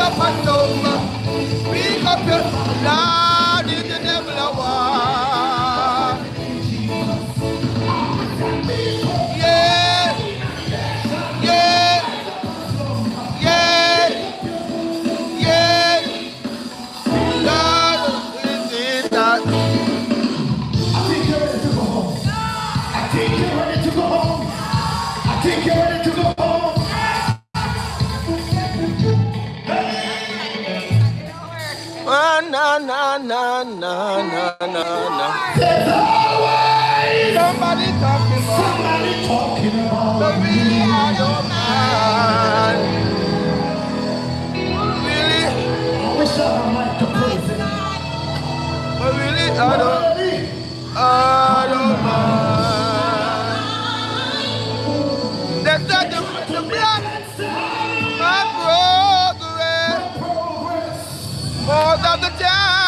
up and over. Up your Lord is the devil a war. Yeah. Yeah. Yeah. Yeah. Lord that. na na na na na na na. There's always somebody talking about. Somebody talking about. me. are? without the doubt.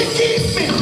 Keep it.